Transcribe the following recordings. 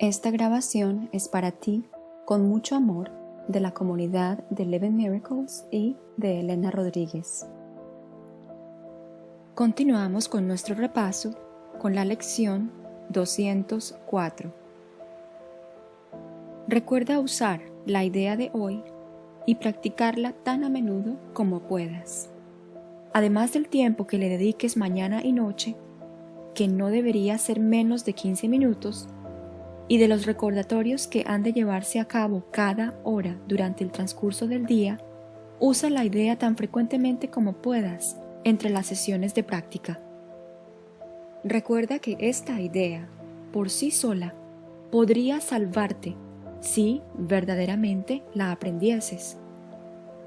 Esta grabación es para ti, con mucho amor, de la comunidad de Eleven Miracles y de Elena Rodríguez. Continuamos con nuestro repaso con la lección 204. Recuerda usar la idea de hoy y practicarla tan a menudo como puedas. Además del tiempo que le dediques mañana y noche, que no debería ser menos de 15 minutos, y de los recordatorios que han de llevarse a cabo cada hora durante el transcurso del día, usa la idea tan frecuentemente como puedas entre las sesiones de práctica. Recuerda que esta idea, por sí sola, podría salvarte si verdaderamente la aprendieses.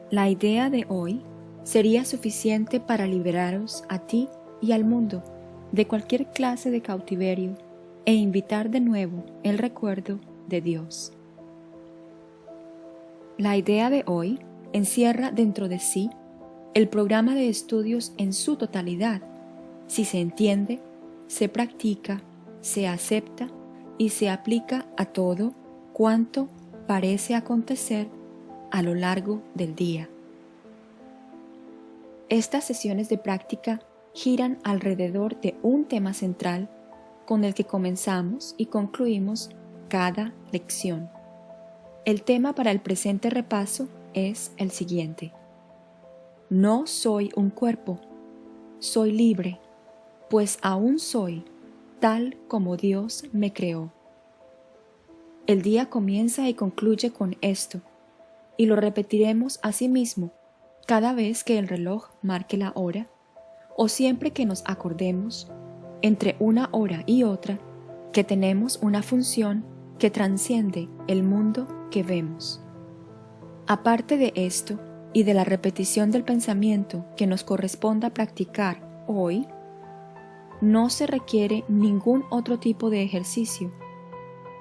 La idea de hoy sería suficiente para liberaros a ti y al mundo de cualquier clase de cautiverio e invitar de nuevo el recuerdo de Dios. La idea de hoy encierra dentro de sí el programa de estudios en su totalidad, si se entiende, se practica, se acepta y se aplica a todo cuanto parece acontecer a lo largo del día. Estas sesiones de práctica giran alrededor de un tema central con el que comenzamos y concluimos cada lección. El tema para el presente repaso es el siguiente. No soy un cuerpo, soy libre, pues aún soy tal como Dios me creó. El día comienza y concluye con esto, y lo repetiremos a sí mismo cada vez que el reloj marque la hora, o siempre que nos acordemos entre una hora y otra que tenemos una función que transciende el mundo que vemos. Aparte de esto y de la repetición del pensamiento que nos corresponda practicar hoy, no se requiere ningún otro tipo de ejercicio,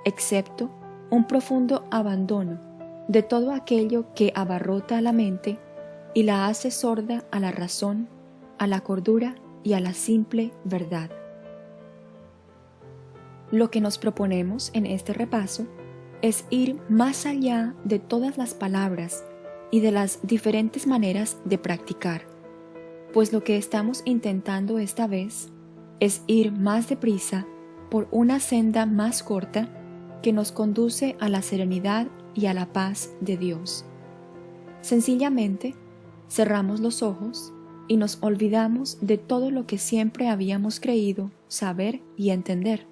excepto un profundo abandono de todo aquello que abarrota la mente y la hace sorda a la razón, a la cordura y a la simple verdad. Lo que nos proponemos en este repaso es ir más allá de todas las palabras y de las diferentes maneras de practicar, pues lo que estamos intentando esta vez es ir más deprisa por una senda más corta que nos conduce a la serenidad y a la paz de Dios. Sencillamente, cerramos los ojos y nos olvidamos de todo lo que siempre habíamos creído saber y entender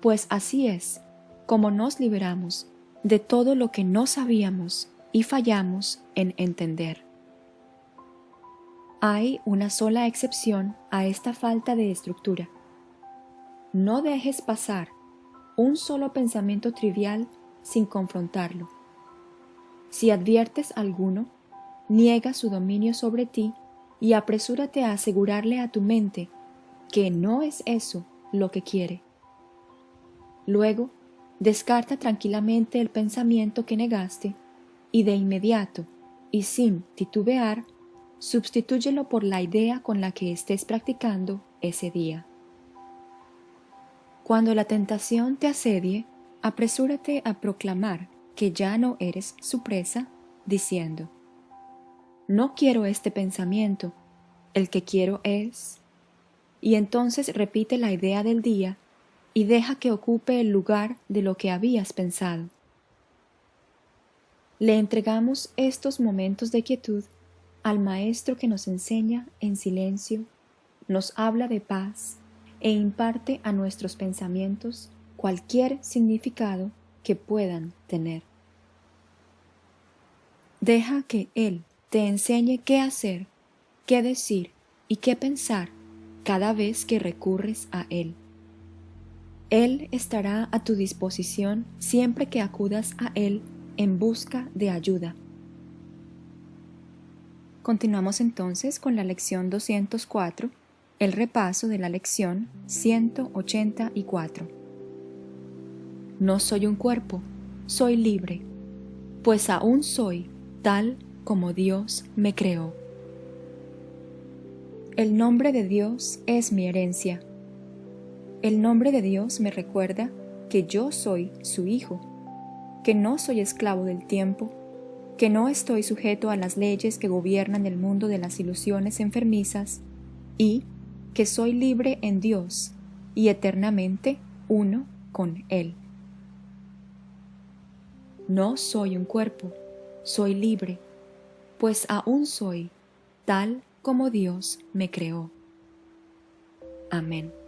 pues así es como nos liberamos de todo lo que no sabíamos y fallamos en entender. Hay una sola excepción a esta falta de estructura. No dejes pasar un solo pensamiento trivial sin confrontarlo. Si adviertes alguno, niega su dominio sobre ti y apresúrate a asegurarle a tu mente que no es eso lo que quiere. Luego, descarta tranquilamente el pensamiento que negaste y de inmediato, y sin titubear, sustitúyelo por la idea con la que estés practicando ese día. Cuando la tentación te asedie, apresúrate a proclamar que ya no eres su presa, diciendo, No quiero este pensamiento, el que quiero es... Y entonces repite la idea del día y deja que ocupe el lugar de lo que habías pensado. Le entregamos estos momentos de quietud al Maestro que nos enseña en silencio, nos habla de paz e imparte a nuestros pensamientos cualquier significado que puedan tener. Deja que Él te enseñe qué hacer, qué decir y qué pensar cada vez que recurres a Él. Él estará a tu disposición siempre que acudas a Él en busca de ayuda. Continuamos entonces con la lección 204, el repaso de la lección 184. No soy un cuerpo, soy libre, pues aún soy tal como Dios me creó. El nombre de Dios es mi herencia el nombre de Dios me recuerda que yo soy su Hijo, que no soy esclavo del tiempo, que no estoy sujeto a las leyes que gobiernan el mundo de las ilusiones enfermizas y que soy libre en Dios y eternamente uno con Él. No soy un cuerpo, soy libre, pues aún soy tal como Dios me creó. Amén.